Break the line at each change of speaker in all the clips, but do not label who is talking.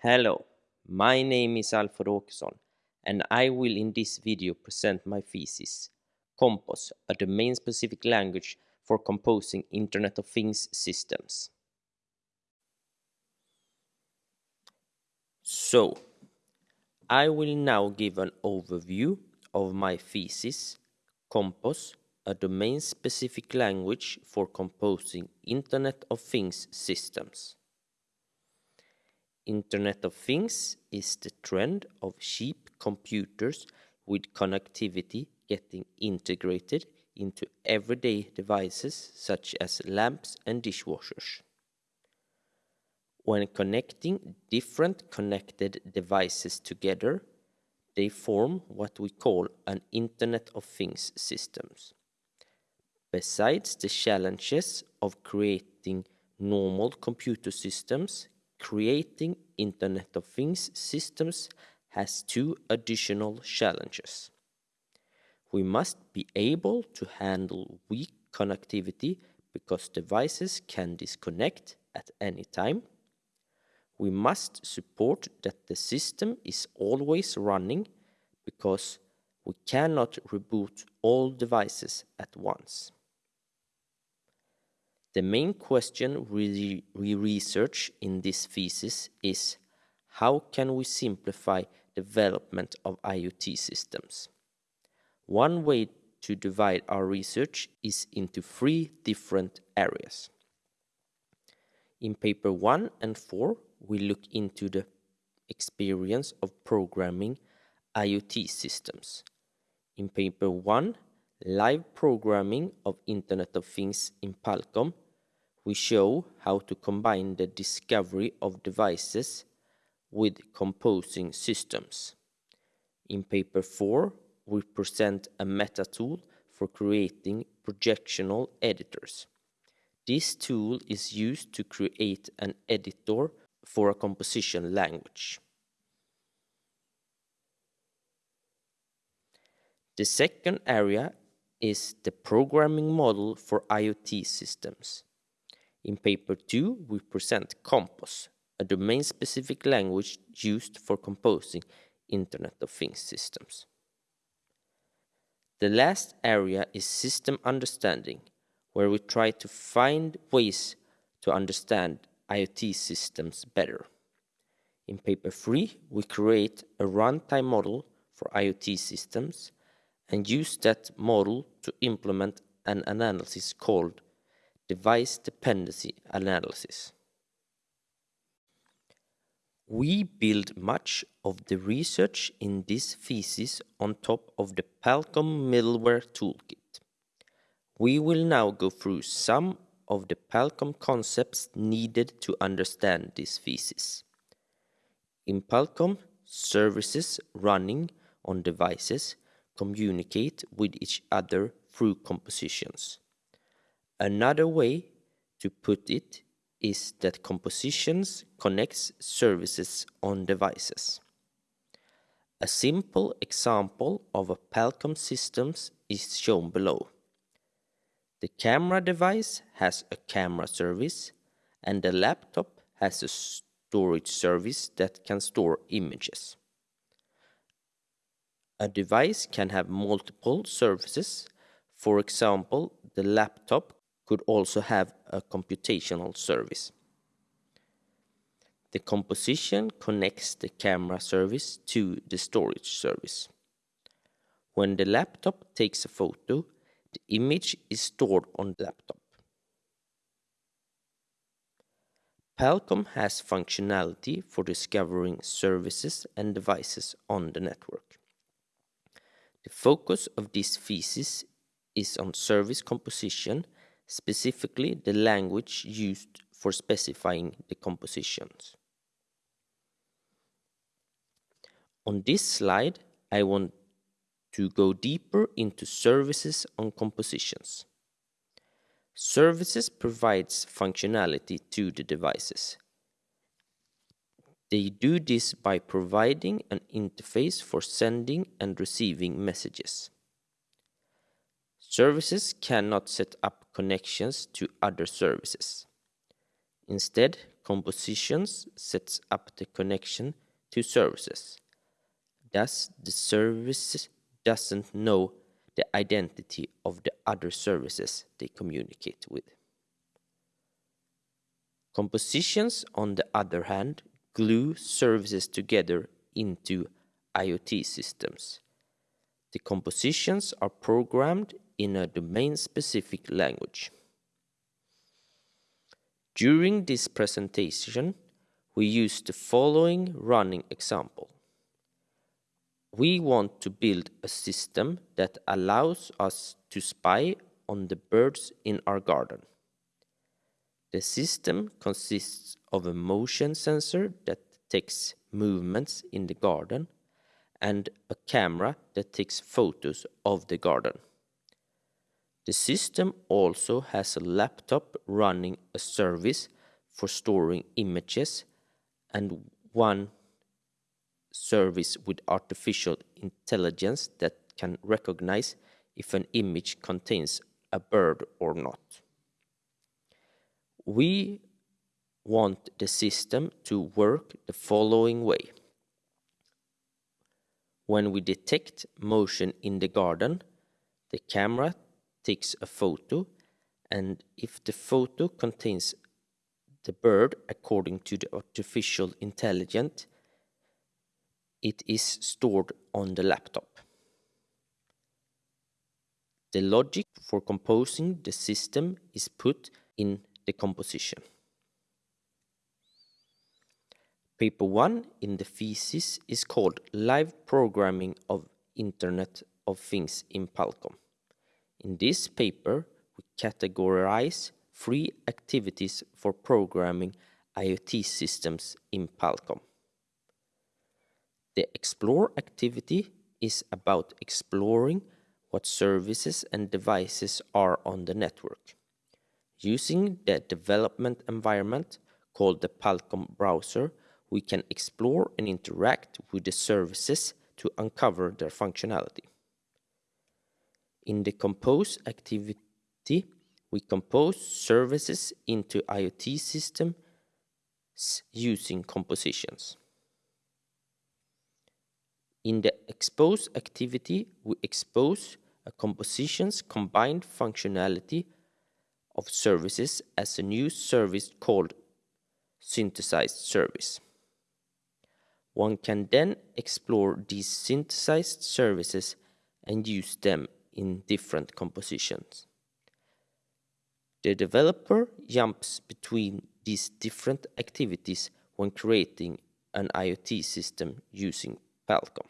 Hello, my name is Alfred Åkesson and I will in this video present my thesis, Compos, a domain-specific language for composing Internet of Things systems. So, I will now give an overview of my thesis, Compos, a domain-specific language for composing Internet of Things systems. Internet of Things is the trend of cheap computers with connectivity getting integrated into everyday devices such as lamps and dishwashers. When connecting different connected devices together, they form what we call an Internet of Things systems. Besides the challenges of creating normal computer systems, creating Internet of Things systems has two additional challenges. We must be able to handle weak connectivity because devices can disconnect at any time. We must support that the system is always running because we cannot reboot all devices at once. The main question we, we research in this thesis is how can we simplify development of IoT systems? One way to divide our research is into three different areas. In paper 1 and 4, we look into the experience of programming IoT systems. In paper 1, live programming of Internet of Things in Palcom, we show how to combine the discovery of devices with composing systems. In paper 4, we present a meta tool for creating projectional editors. This tool is used to create an editor for a composition language. The second area is the programming model for IoT systems. In paper 2, we present Compos, a domain-specific language used for composing Internet of Things systems. The last area is system understanding, where we try to find ways to understand IoT systems better. In paper 3, we create a runtime model for IoT systems and use that model to implement an analysis called device dependency analysis. We build much of the research in this thesis on top of the Palcom middleware toolkit. We will now go through some of the Palcom concepts needed to understand this thesis. In Palcom, services running on devices communicate with each other through compositions. Another way to put it is that compositions connects services on devices. A simple example of a Palcom system is shown below. The camera device has a camera service and the laptop has a storage service that can store images. A device can have multiple services. For example, the laptop could also have a computational service. The composition connects the camera service to the storage service. When the laptop takes a photo, the image is stored on the laptop. Palcom has functionality for discovering services and devices on the network. The focus of this thesis is on service composition specifically the language used for specifying the compositions. On this slide, I want to go deeper into services on compositions. Services provides functionality to the devices. They do this by providing an interface for sending and receiving messages. Services cannot set up connections to other services. Instead, compositions sets up the connection to services. Thus, the service doesn't know the identity of the other services they communicate with. Compositions, on the other hand, glue services together into IoT systems. The compositions are programmed in a domain-specific language. During this presentation, we use the following running example. We want to build a system that allows us to spy on the birds in our garden. The system consists of a motion sensor that detects movements in the garden and a camera that takes photos of the garden. The system also has a laptop running a service for storing images and one service with artificial intelligence that can recognize if an image contains a bird or not. We want the system to work the following way. When we detect motion in the garden, the camera takes a photo and if the photo contains the bird according to the artificial intelligence, it is stored on the laptop. The logic for composing the system is put in the composition. Paper 1 in the thesis is called Live Programming of Internet of Things in Palcom. In this paper, we categorize three activities for programming IoT systems in Palcom. The Explore activity is about exploring what services and devices are on the network. Using the development environment called the Palcom browser, we can explore and interact with the services to uncover their functionality. In the compose activity, we compose services into IoT systems using compositions. In the expose activity, we expose a composition's combined functionality of services as a new service called synthesized service. One can then explore these synthesized services and use them in different compositions. The developer jumps between these different activities when creating an IoT system using Palcom.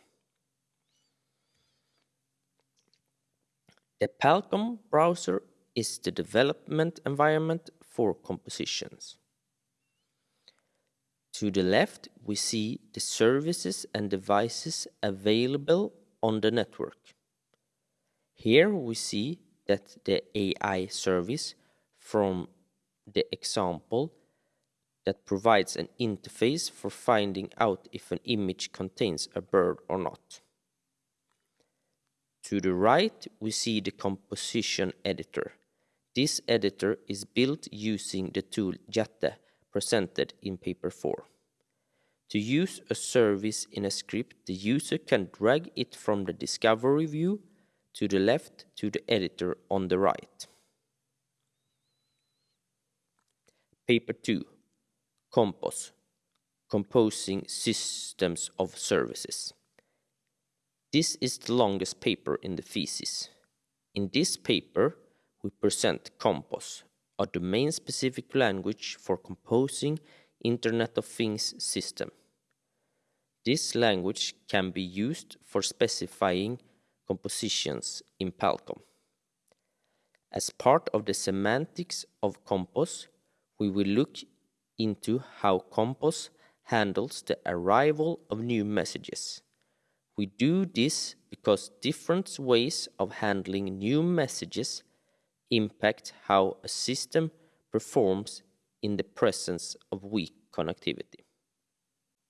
The Palcom browser is the development environment for compositions. To the left, we see the services and devices available on the network. Here we see that the AI service from the example that provides an interface for finding out if an image contains a bird or not. To the right, we see the composition editor. This editor is built using the tool Jatte presented in paper 4. To use a service in a script, the user can drag it from the discovery view to the left to the editor on the right. Paper 2 Compos Composing Systems of Services. This is the longest paper in the thesis. In this paper, we present Compos, a domain-specific language for composing Internet of Things system. This language can be used for specifying compositions in Palcom. As part of the semantics of Compos, we will look into how Compos handles the arrival of new messages. We do this because different ways of handling new messages impact how a system performs in the presence of weak connectivity.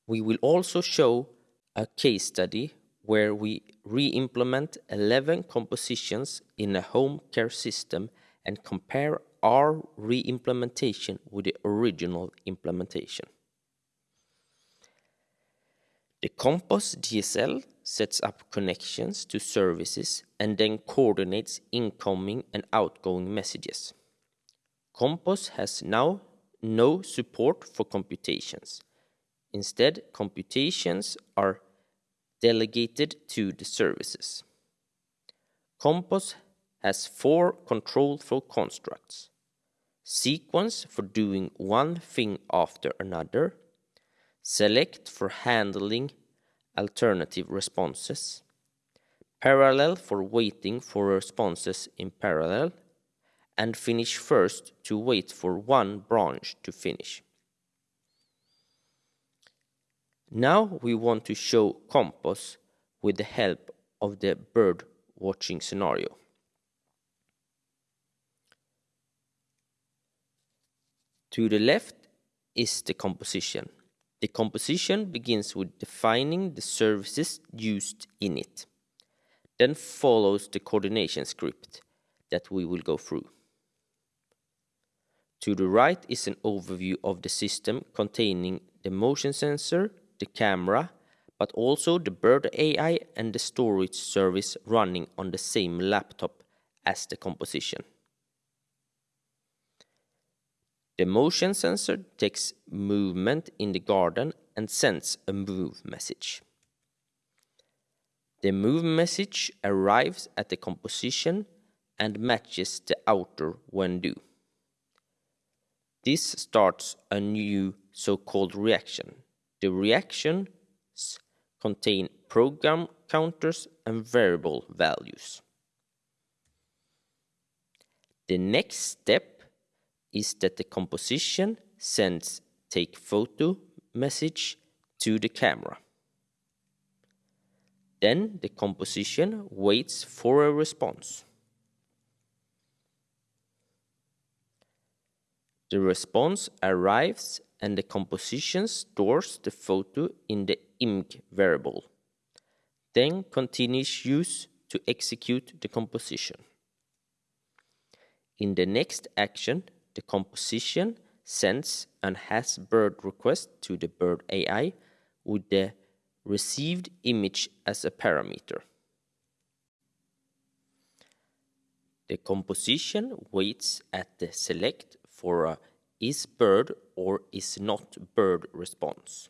We will also show a case study where we re-implement 11 compositions in a home care system and compare our re-implementation with the original implementation. The Compos DSL sets up connections to services and then coordinates incoming and outgoing messages. Compos has now no support for computations. Instead, computations are delegated to the services. Compos has four control flow constructs. Sequence for doing one thing after another. Select for handling alternative responses. Parallel for waiting for responses in parallel. And finish first to wait for one branch to finish. Now we want to show Compos with the help of the bird watching scenario. To the left is the composition. The composition begins with defining the services used in it. Then follows the coordination script that we will go through. To the right is an overview of the system containing the motion sensor, the camera, but also the Bird AI and the storage service running on the same laptop as the composition. The motion sensor takes movement in the garden and sends a move message. The move message arrives at the composition and matches the outer when due. This starts a new so-called reaction. The reactions contain program counters and variable values. The next step is that the composition sends take photo message to the camera. Then the composition waits for a response. The response arrives and the composition stores the photo in the img variable, then continues use to execute the composition. In the next action, the composition sends an has bird request to the bird AI with the received image as a parameter. The composition waits at the select for a is bird or is not bird response.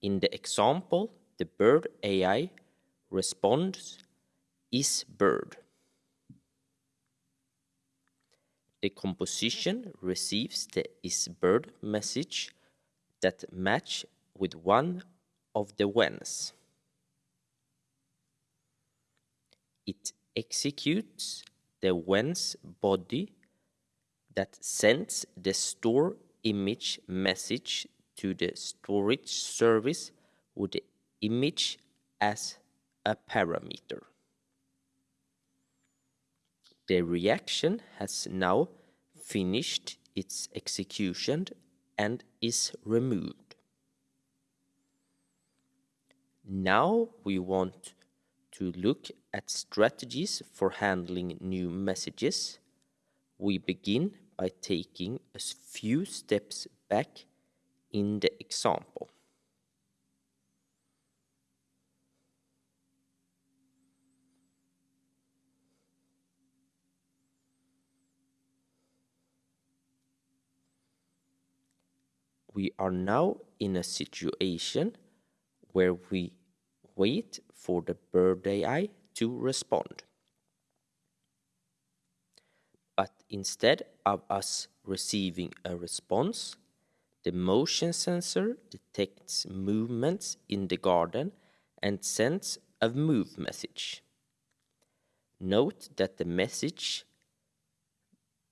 In the example, the bird AI responds is bird. the composition receives the is bird message that match with one of the whens. It executes the when's body that sends the store image message to the storage service with the image as a parameter. The reaction has now finished its execution and is removed. Now we want to look at strategies for handling new messages. We begin by taking a few steps back in the example. we are now in a situation where we wait for the bird AI to respond. But instead of us receiving a response, the motion sensor detects movements in the garden and sends a move message. Note that the message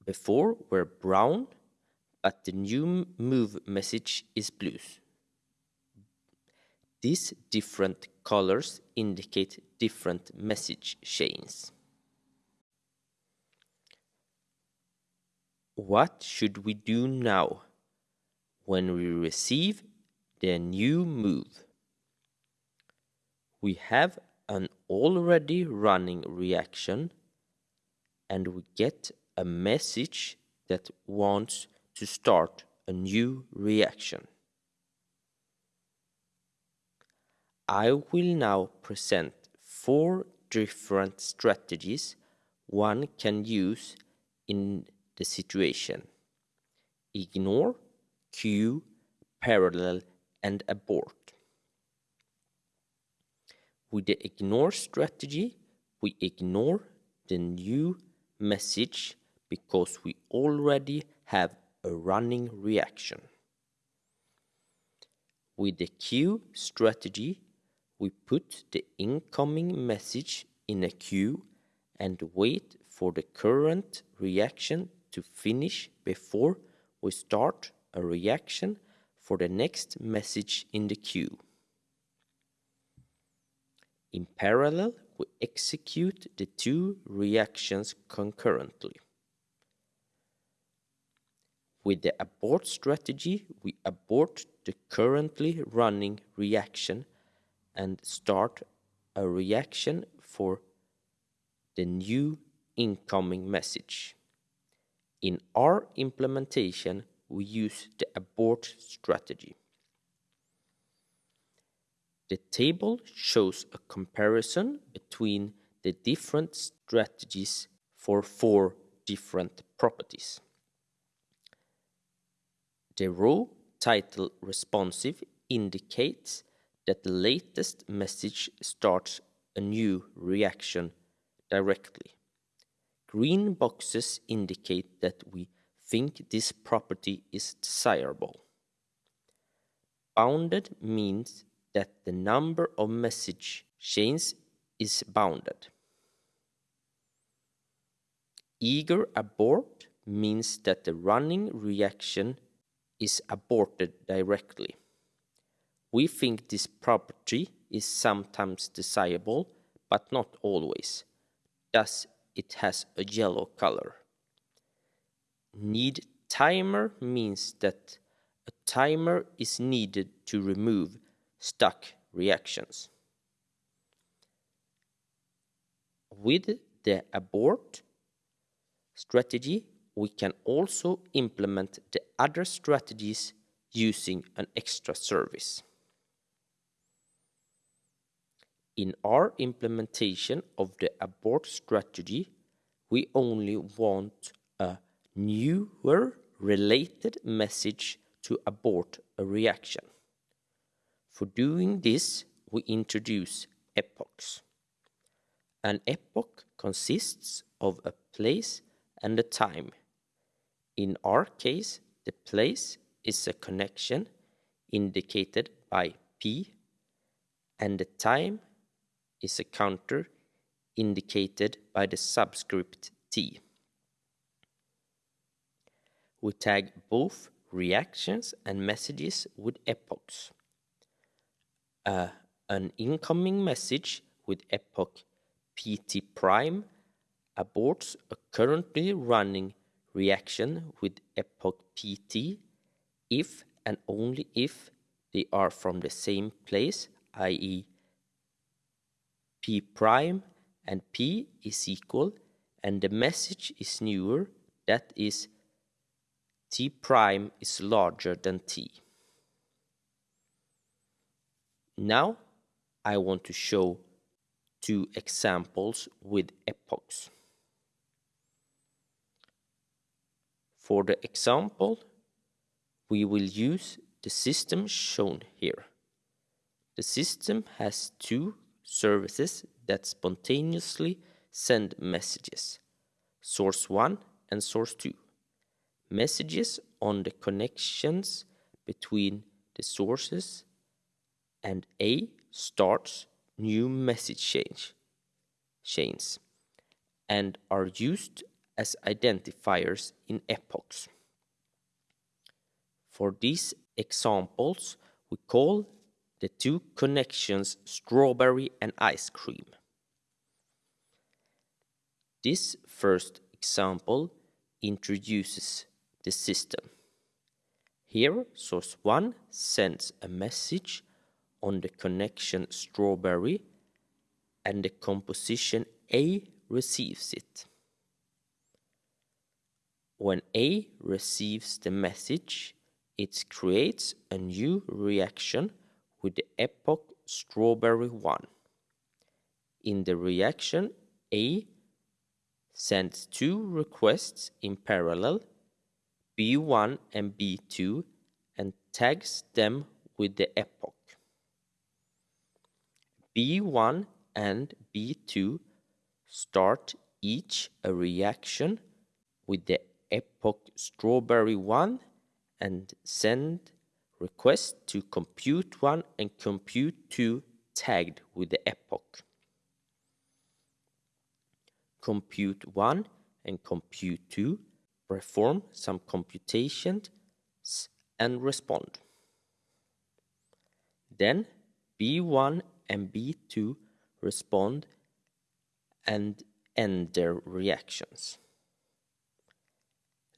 before were brown but the new move message is blue. These different colors indicate different message chains. What should we do now when we receive the new move? We have an already running reaction and we get a message that wants to start a new reaction. I will now present four different strategies one can use in the situation. Ignore, queue, parallel, and abort. With the ignore strategy, we ignore the new message because we already have a running reaction. With the queue strategy, we put the incoming message in a queue and wait for the current reaction to finish before we start a reaction for the next message in the queue. In parallel, we execute the two reactions concurrently. With the abort strategy, we abort the currently running reaction and start a reaction for the new incoming message. In our implementation, we use the abort strategy. The table shows a comparison between the different strategies for four different properties. The row title responsive indicates that the latest message starts a new reaction directly. Green boxes indicate that we think this property is desirable. Bounded means that the number of message chains is bounded. Eager abort means that the running reaction is aborted directly. We think this property is sometimes desirable, but not always. Thus, it has a yellow color. Need timer means that a timer is needed to remove stuck reactions. With the abort strategy, we can also implement the other strategies using an extra service. In our implementation of the abort strategy, we only want a newer related message to abort a reaction. For doing this, we introduce epochs. An epoch consists of a place and a time. In our case, the place is a connection indicated by P and the time is a counter indicated by the subscript T. We tag both reactions and messages with epochs. Uh, an incoming message with epoch PT prime aborts a currently running reaction with epoch PT if and only if they are from the same place, i.e. P prime and P is equal and the message is newer, that is T prime is larger than T. Now I want to show two examples with epochs. For the example, we will use the system shown here. The system has two services that spontaneously send messages, source 1 and source 2. Messages on the connections between the sources and A starts new message change, chains and are used as identifiers in epochs. For these examples, we call the two connections strawberry and ice cream. This first example introduces the system. Here, source 1 sends a message on the connection strawberry and the composition A receives it. when A receives the message, it creates a new reaction with the epoch strawberry 1. In the reaction, A sends two requests in parallel, B1 and B2, and tags them with the epoch. B1 and B2 start each a reaction with the epoch strawberry 1 and send request to compute 1 and compute 2 tagged with the epoch. Compute 1 and compute 2 perform some computations and respond. Then B1 and B2 respond and end their reactions.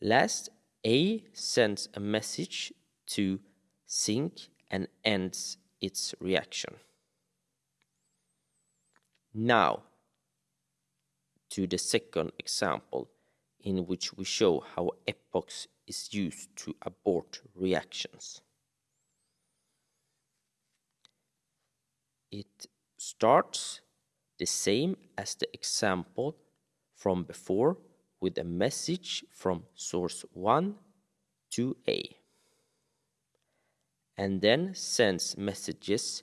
Last, A sends a message to sync and ends its reaction. Now, to the second example in which we show how epochs is used to abort reactions. It starts the same as the example from before with a message from source 1 to A and then sends messages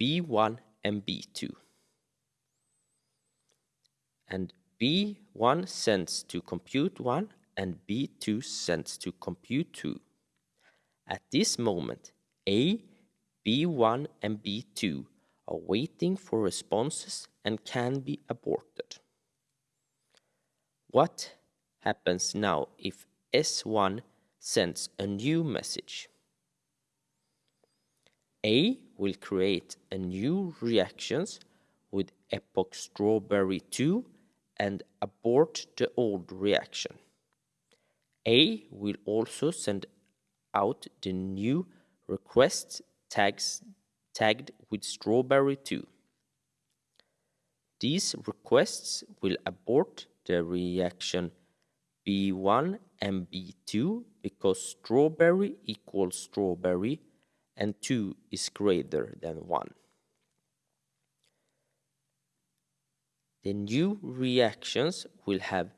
B1 and B2 and B1 sends to compute 1 and B2 sends to compute 2. At this moment, A, B1 and B2 are waiting for responses and can be aborted. What happens now if S1 sends a new message? A will create a new reactions with epoch strawberry 2 and abort the old reaction. A will also send out the new request tags tagged with strawberry 2. These requests will abort the reaction B1 and B2 because strawberry equals strawberry and 2 is greater than 1. The new reactions will have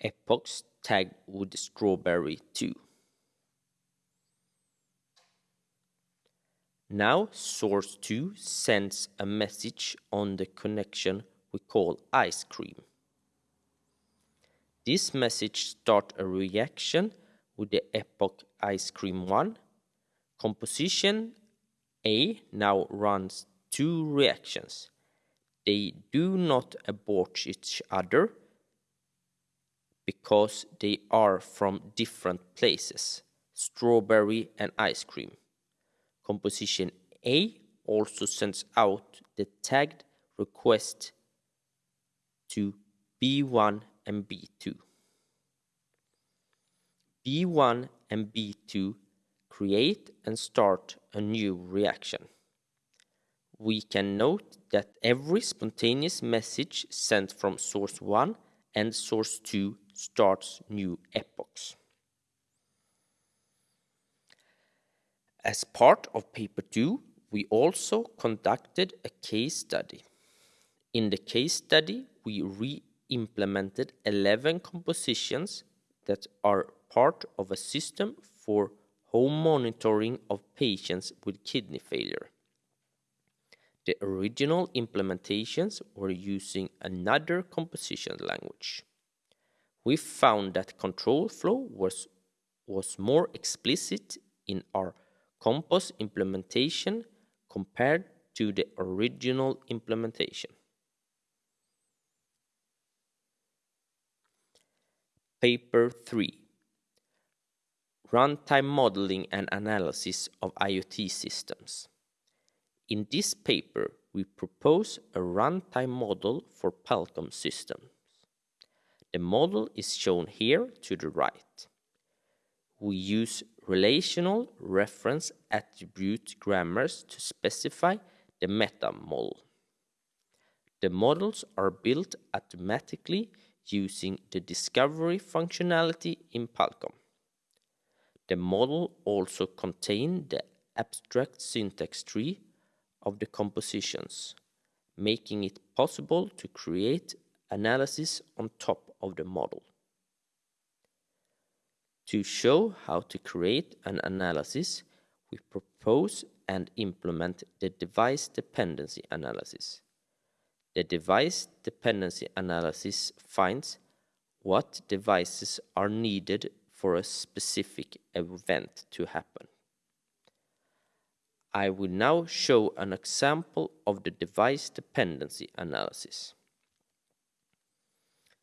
epochs tagged with strawberry 2. Now source 2 sends a message on the connection we call ice cream. This message start a reaction with the epoch ice cream 1. Composition A now runs two reactions. They do not abort each other because they are from different places, strawberry and ice cream. Composition A also sends out the tagged request to B1 and B2. B1 and B2 create and start a new reaction. We can note that every spontaneous message sent from source 1 and source 2 starts new epochs. As part of paper 2, we also conducted a case study. In the case study, we re-implemented 11 compositions that are part of a system for home monitoring of patients with kidney failure. The original implementations were using another composition language. We found that control flow was, was more explicit in our Compos implementation compared to the original implementation. Paper 3 Runtime Modeling and Analysis of IoT Systems. In this paper, we propose a runtime model for Palcom systems. The model is shown here to the right. We use relational reference attribute grammars to specify the meta model. The models are built automatically using the discovery functionality in Palcom. The model also contained the abstract syntax tree of the compositions, making it possible to create analysis on top of the model. To show how to create an analysis, we propose and implement the device dependency analysis. The device dependency analysis finds what devices are needed for a specific event to happen. I will now show an example of the device dependency analysis.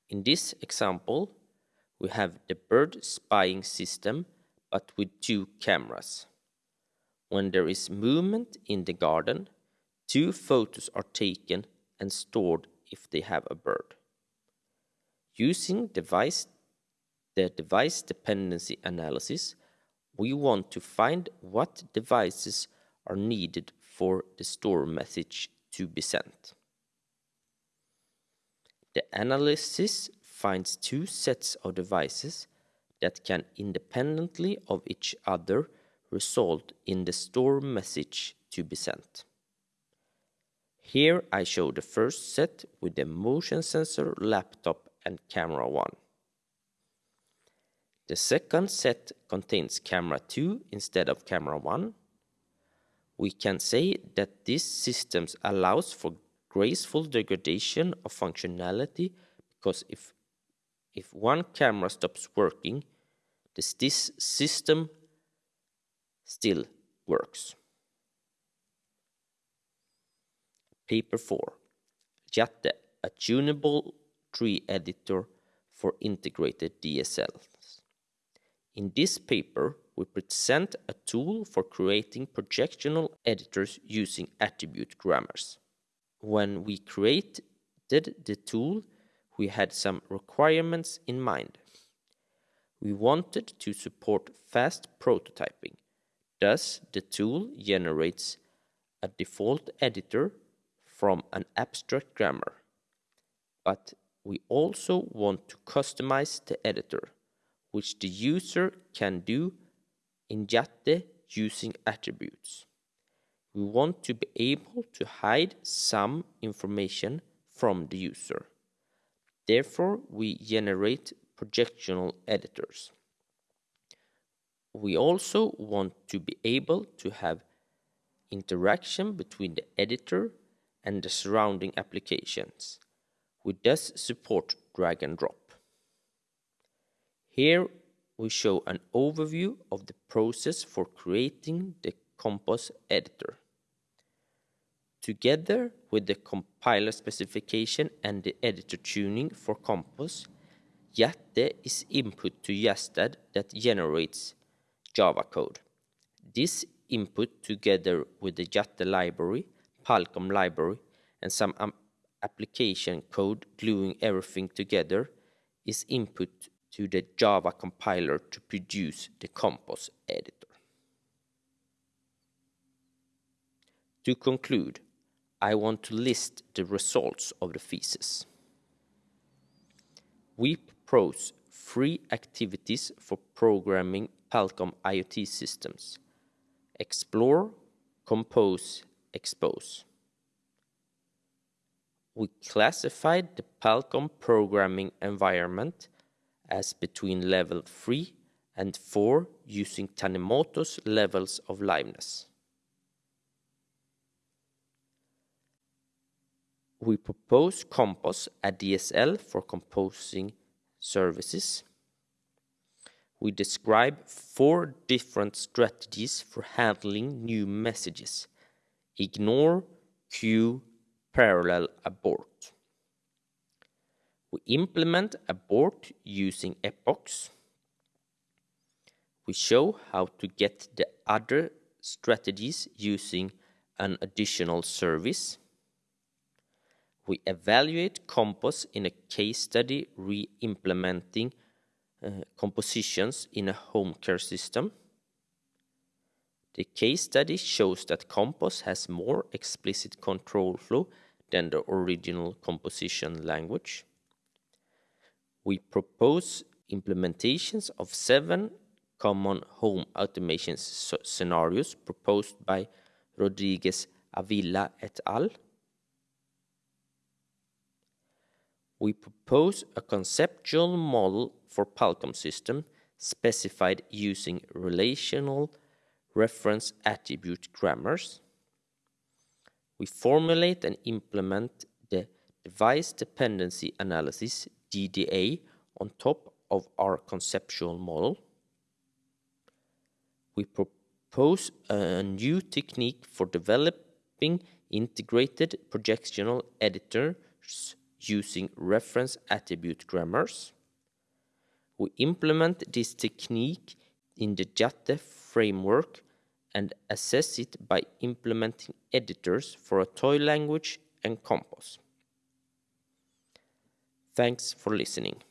In this example, we have the bird spying system but with two cameras. When there is movement in the garden, two photos are taken and stored if they have a bird. Using device, the device dependency analysis, we want to find what devices are needed for the store message to be sent. The analysis finds two sets of devices that can independently of each other result in the store message to be sent. Here I show the first set with the motion sensor, laptop and camera 1. The second set contains camera 2 instead of camera 1. We can say that this system allows for graceful degradation of functionality because if if one camera stops working, this, this system still works. Paper 4. Jatte, a tunable tree editor for integrated DSLs. In this paper, we present a tool for creating projectional editors using attribute grammars. When we created the tool, we had some requirements in mind. We wanted to support fast prototyping. Thus, the tool generates a default editor from an abstract grammar. But we also want to customize the editor, which the user can do in Jatte using attributes. We want to be able to hide some information from the user. Therefore, we generate projectional editors. We also want to be able to have interaction between the editor and the surrounding applications. We thus support drag and drop. Here we show an overview of the process for creating the Compos editor. Together with the compiler specification and the editor tuning for Compos, Jatte is input to JastAdd that generates Java code. This input together with the Jatte library, Palcom library, and some um, application code gluing everything together is input to the Java compiler to produce the Compos editor. To conclude, I want to list the results of the thesis. We propose three activities for programming Palcom IoT systems. Explore, compose, expose. We classified the Palcom programming environment as between level 3 and 4 using Tanimoto's levels of liveness. we propose Compos, a DSL for composing services. We describe four different strategies for handling new messages. Ignore, queue, parallel, abort. We implement a board using epochs. We show how to get the other strategies using an additional service we evaluate Compos in a case study re-implementing uh, compositions in a home care system. The case study shows that Compos has more explicit control flow than the original composition language. We propose implementations of seven common home automation scenarios proposed by Rodriguez Avila et al. We propose a conceptual model for Palcom system specified using relational reference attribute grammars. We formulate and implement device dependency analysis DDA on top of our conceptual model. We propose a new technique for developing integrated projectional editors using reference attribute grammars. We implement this technique in the JATE framework and assess it by implementing editors for a toy language and Compos. Thanks for listening.